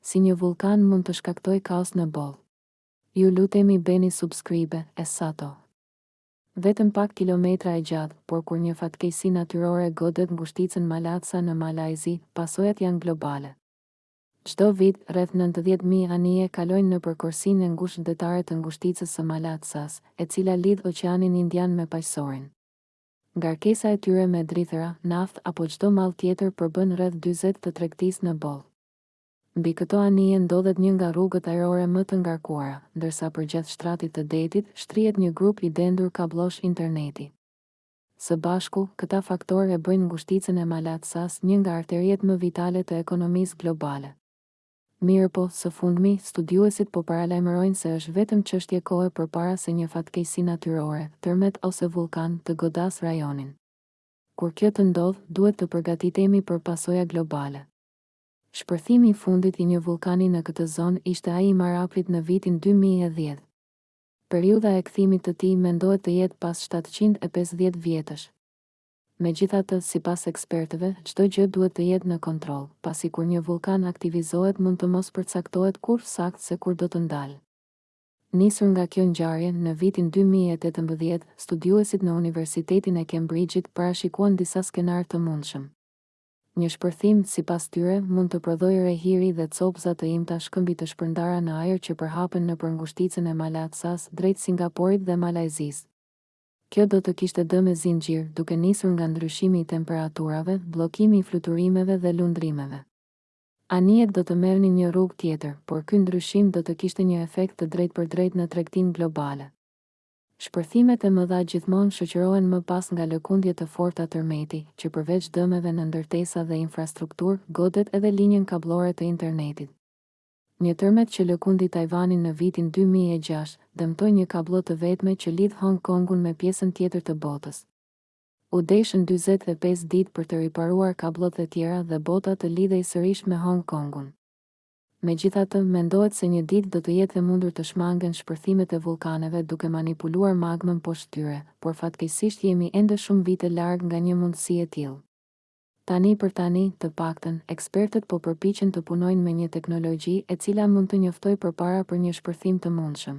Si një vullkan mund të shkaktojë kaos në botë. Ju lutemi bëni subscribe e sato. Vetëm pak kilometra e gjatë, por kur një fatkeqësi natyrore godet ngushticën Malatsa në Malajzi, pasojat janë globale. Çdo vit, rreth nëntëdhjetë mijë anije kalojnë nëpër korsinë e ngushtë detare të ngushticës së Malatsas, e cila lidh Oqeanin Indian me Paqësorin. Ngarkesa e tyre me drithëra, naftë apo çdo mall tjetër përbën rreth dyzet të tregtisë në botë. Mbi këto anije ndodhet një nga rrugët ajrore më të ngarkuara, ndërsa përgjatë shtratit të detit, shtrihet një grup i dendur kabllosh interneti. Së bashku, këta faktorë e bëjnë ngushticën e Malatsas një nga arteriet më vitale të ekonomisë globale. Mirëpo, së fundmi, studiuesit po paralajmërojnë se është vetëm çështje kohe përpara se një fatkeqësi natyrore, tërmet ose vullkan, të godasë rajonin. Kur kjo të ndodhë, duhet të përgatitemi për pasoja globale. Shpërthimi i fundit i një vullkani në këtë zonë ishte ai i Marapit në vitin dy mijë e dhjetë. Periudha e kthimit të tij mendohet të jetë pas shtatëqind e pesëdhjetë vjetësh. Megjithatë, sipas ekspertëve, çdo gjë duhet të jetë në kontroll, pasi kur një vullkan aktivizohet mund të mos përcaktohet kurrë saktë se kur do të ndalë. Nisur nga kjo ngjarje, në vitin dy mijë e tetëmbëdhjetë, studiuesit në Universitetin e Kembrixhit parashikuan disa skenarë të mundshëm. Një shpërthim, sipas tyre, mund të prodhojë re hiri dhe copëza të imta shkëmbi të shpërndara në ajër që përhapen nëpër ngushticën e Malatsas drejt Singaporit dhe Malajzisë. Kjo do të kishte dëme zinxhir, duke nisur nga ndryshimi i temperaturave, bllokimi i fluturimeve dhe lundrimeve. Anijet do të merrnin një rrugë tjetër, por ky ndryshim do të kishte një efekt të drejtpërdrejtë në tregtinë globale. Shpërthimet e mëdha gjithmonë shoqërohen më pas nga lëkundje të forta tërmeti, që përveç dëmeve në ndërtesa dhe infrastrukturë, godet edhe linjën kabllore të internetit. Një tërmet që lëkundi Tajvanin në vitin dy mijë e gjashtë, dëmtoi një kabllo të vetme që lidh Hong Kongun me pjesën tjetër të botës. U deshën dyzet e pesë ditë për të riparuar kabllot e tjera dhe bota të lidhej sërish me Hong Kongun. Megjithatë, mendohet se një ditë do të jetë e mundur të shmangen shpërthimet e vullkaneve duke manipuluar magmën poshtë tyre, por fatkeqësisht jemi ende shumë vite larg nga një mundësi e tillë. Tani për tani, të paktën, ekspertët po përpiqen të punojnë me një teknologji e cila mund të njoftojë përpara për një shpërthim të mundshëm.